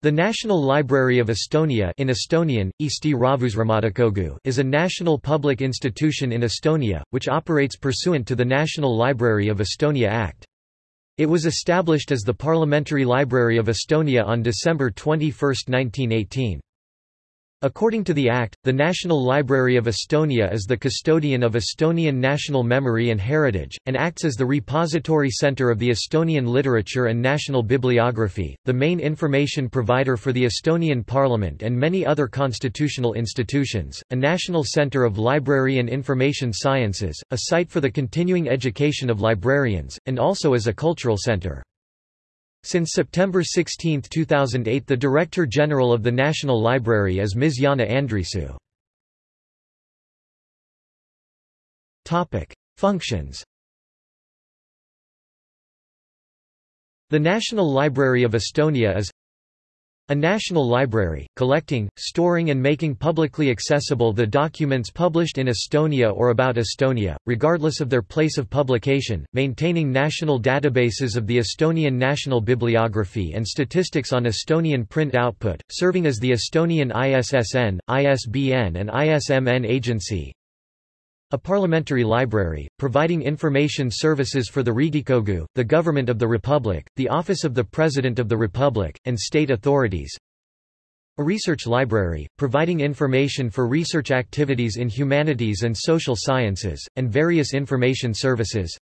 The National Library of Estonia in Estonian, Eesti Rahvusraamatukogu is a national public institution in Estonia, which operates pursuant to the National Library of Estonia Act. It was established as the Parliamentary Library of Estonia on December 21, 1918. According to the Act, the National Library of Estonia is the custodian of Estonian national memory and heritage, and acts as the repository center of the Estonian literature and national bibliography, the main information provider for the Estonian Parliament and many other constitutional institutions, a national center of library and information sciences, a site for the continuing education of librarians, and also as a cultural center. Since September 16, 2008 the Director General of the National Library is Ms. Janne Andresoo. Functions The National Library of Estonia is a national library, collecting, storing and making publicly accessible the documents published in Estonia or about Estonia, regardless of their place of publication, maintaining national databases of the Estonian national bibliography and statistics on Estonian print output, serving as the Estonian ISSN, ISBN and ISMN agency, a parliamentary library, providing information services for the Riigikogu, the Government of the Republic, the Office of the President of the Republic, and state authorities. A research library, providing information for research activities in humanities and social sciences, and various information services.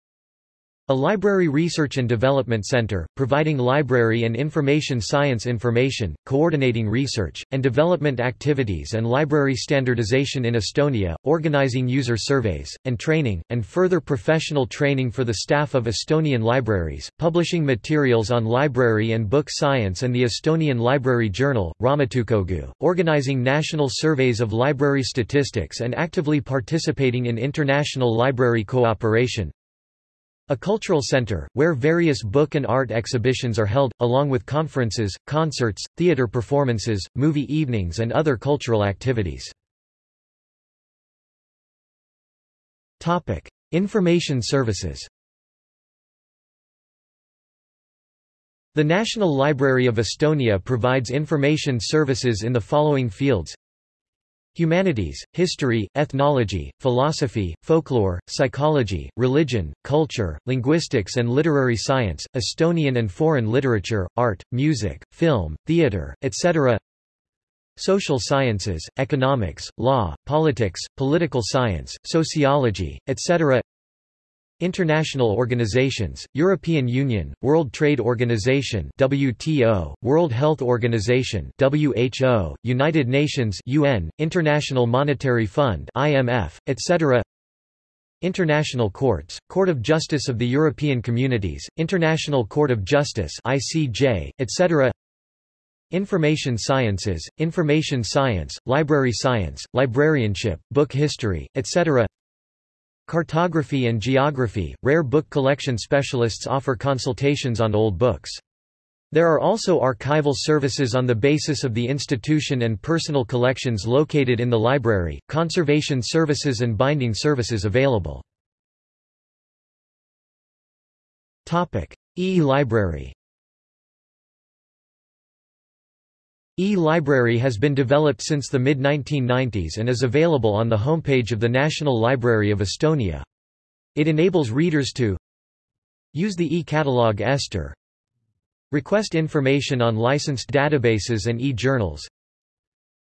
A library research and development center, providing library and information science information, coordinating research, and development activities and library standardization in Estonia, organizing user surveys, and training, and further professional training for the staff of Estonian libraries, publishing materials on library and book science and the Estonian Library Journal, Raamatukogu, organizing national surveys of library statistics and actively participating in international library cooperation, a cultural center, where various book and art exhibitions are held, along with conferences, concerts, theater performances, movie evenings and other cultural activities. Information services The National Library of Estonia provides information services in the following fields Humanities, history, ethnology, philosophy, folklore, psychology, religion, culture, linguistics and literary science, Estonian and foreign literature, art, music, film, theatre, etc. Social sciences, economics, law, politics, political science, sociology, etc. International organizations, European Union, World Trade Organization WTO, World Health Organization WHO, United Nations UN, International Monetary Fund IMF, etc. International courts, Court of Justice of the European Communities, International Court of Justice ICJ, etc. Information sciences, information science, library science, librarianship, book history, etc. Cartography and geography, rare book collection specialists offer consultations on old books. There are also archival services on the basis of the institution and personal collections located in the library, conservation services and binding services available. E-library E-library has been developed since the mid-1990s and is available on the homepage of the National Library of Estonia. It enables readers to use the e-catalog Ester, request information on licensed databases and e-journals,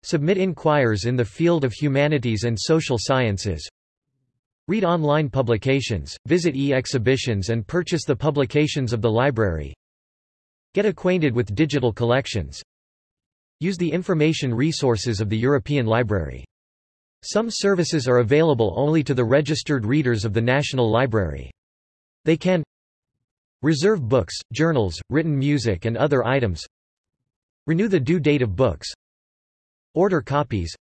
submit inquiries in the field of humanities and social sciences, read online publications, visit e-exhibitions and purchase the publications of the library, get acquainted with digital collections, Use the information resources of the European Library. Some services are available only to the registered readers of the National Library. They can Reserve books, journals, written music and other items Renew the due date of books Order copies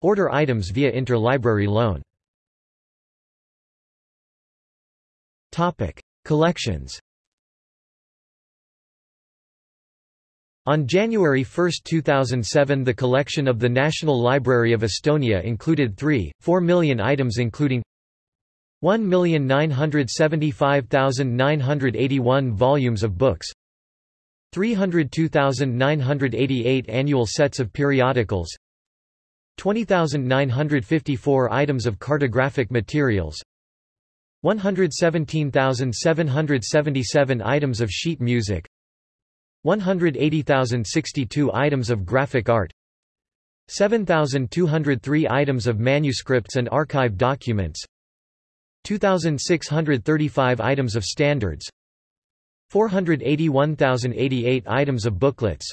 Order items via interlibrary loan Collections On January 1, 2007 the collection of the National Library of Estonia included 3, 4 million items including 1,975,981 volumes of books 302,988 annual sets of periodicals 20,954 items of cartographic materials 117,777 items of sheet music 180,062 items of graphic art 7,203 items of manuscripts and archive documents 2,635 items of standards 481,088 items of booklets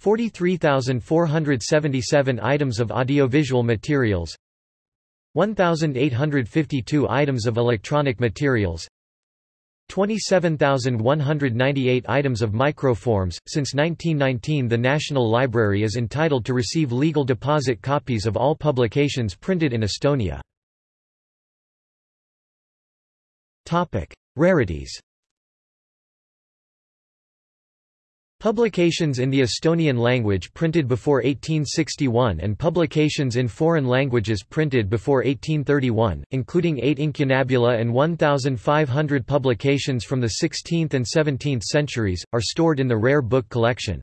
43,477 items of audiovisual materials 1,852 items of electronic materials 27,198 items of microforms. Since 1919, the National Library is entitled to receive legal deposit copies of all publications printed in Estonia. Topic: Rarities. Publications in the Estonian language printed before 1861 and publications in foreign languages printed before 1831, including eight incunabula and 1,500 publications from the 16th and 17th centuries, are stored in the Rare Book Collection.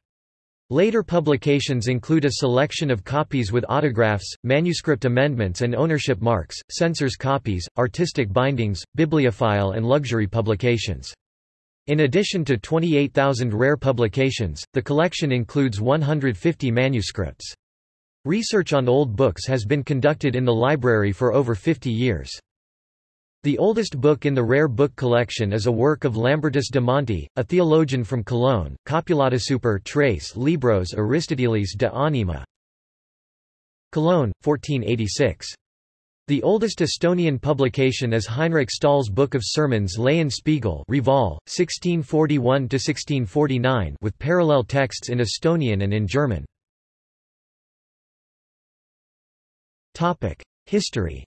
Later publications include a selection of copies with autographs, manuscript amendments and ownership marks, censors copies, artistic bindings, bibliophile and luxury publications. In addition to 28,000 rare publications, the collection includes 150 manuscripts. Research on old books has been conducted in the library for over 50 years. The oldest book in the rare book collection is a work of Lambertus de Monte, a theologian from Cologne, Copulata super tres libros Aristotelis de anima. Cologne, 1486. The oldest Estonian publication is Heinrich Stahl's Book of Sermons Spiegel Reval, 1641–1649 with parallel texts in Estonian and in German. History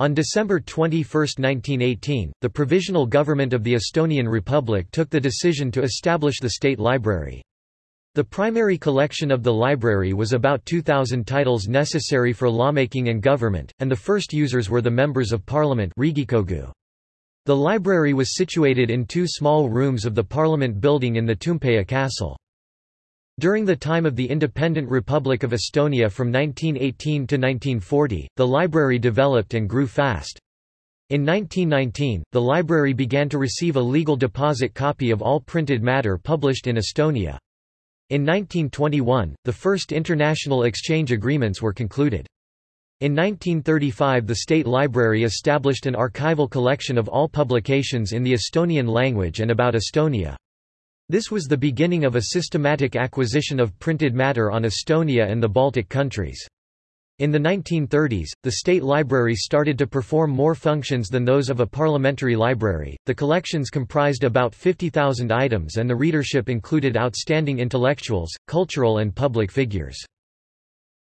On December 21, 1918, the Provisional Government of the Estonian Republic took the decision to establish the State Library. The primary collection of the library was about 2,000 titles necessary for lawmaking and government, and the first users were the members of parliament The library was situated in two small rooms of the parliament building in the Toompea castle. During the time of the independent Republic of Estonia from 1918 to 1940, the library developed and grew fast. In 1919, the library began to receive a legal deposit copy of all printed matter published in Estonia. In 1921, the first international exchange agreements were concluded. In 1935 the State Library established an archival collection of all publications in the Estonian language and about Estonia. This was the beginning of a systematic acquisition of printed matter on Estonia and the Baltic countries. In the 1930s, the State Library started to perform more functions than those of a parliamentary library. The collections comprised about 50,000 items and the readership included outstanding intellectuals, cultural and public figures.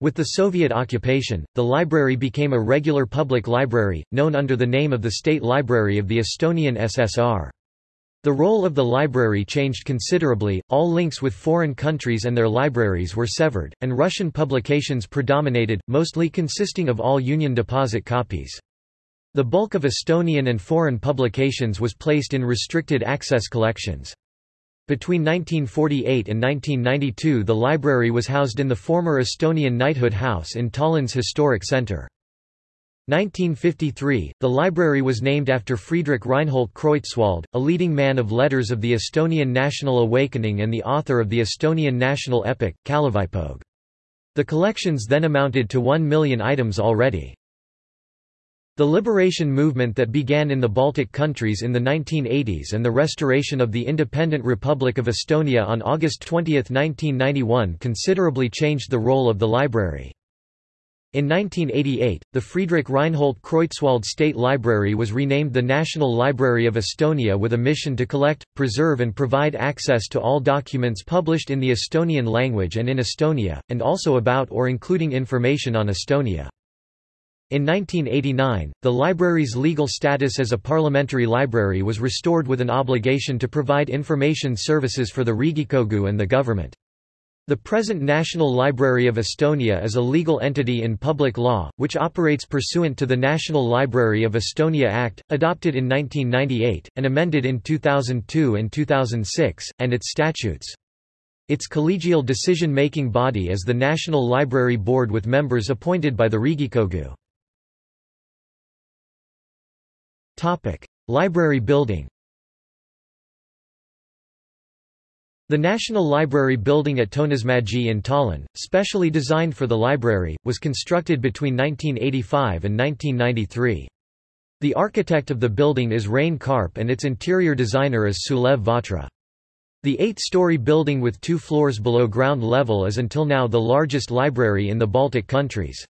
With the Soviet occupation, the library became a regular public library, known under the name of the State Library of the Estonian SSR. The role of the library changed considerably, all links with foreign countries and their libraries were severed, and Russian publications predominated, mostly consisting of all Union deposit copies. The bulk of Estonian and foreign publications was placed in restricted access collections. Between 1948 and 1992 the library was housed in the former Estonian Knighthood House in Tallinn's historic centre. 1953, the library was named after Friedrich Reinhold Kreutzwald, a leading man of letters of the Estonian national awakening and the author of the Estonian national epic, Kalevipoeg. The collections then amounted to one million items already. The liberation movement that began in the Baltic countries in the 1980s and the restoration of the independent Republic of Estonia on August 20, 1991 considerably changed the role of the library. In 1988, the Friedrich Reinhold Kreutzwald State Library was renamed the National Library of Estonia with a mission to collect, preserve and provide access to all documents published in the Estonian language and in Estonia, and also about or including information on Estonia. In 1989, the library's legal status as a parliamentary library was restored with an obligation to provide information services for the Riigikogu and the government. The present National Library of Estonia is a legal entity in public law, which operates pursuant to the National Library of Estonia Act, adopted in 1998, and amended in 2002 and 2006, and its statutes. Its collegial decision-making body is the National Library Board with members appointed by the Riigikogu. Library building The National Library building at Toonismägi in Tallinn, specially designed for the library, was constructed between 1985 and 1993. The architect of the building is Rein Karp and its interior designer is Sulev Vahtra. The eight-story building with two floors below ground level is until now the largest library in the Baltic countries.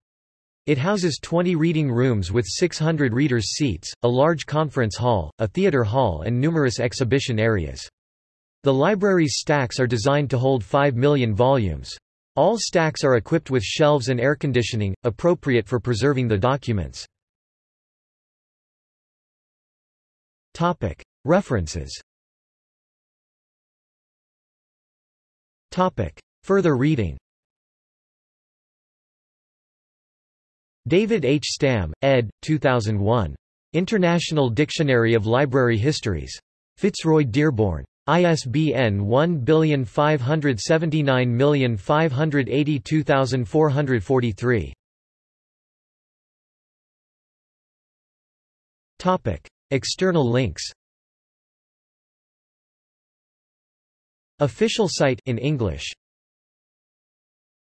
It houses 20 reading rooms with 600 readers' seats, a large conference hall, a theatre hall and numerous exhibition areas. The library's stacks are designed to hold 5 million volumes. All stacks are equipped with shelves and air conditioning, appropriate for preserving the documents. References Further reading David H. Stam, ed. 2001. International Dictionary of Library Histories. Fitzroy Dearborn. ISBN 1579582443. Topic: External links. Official site in English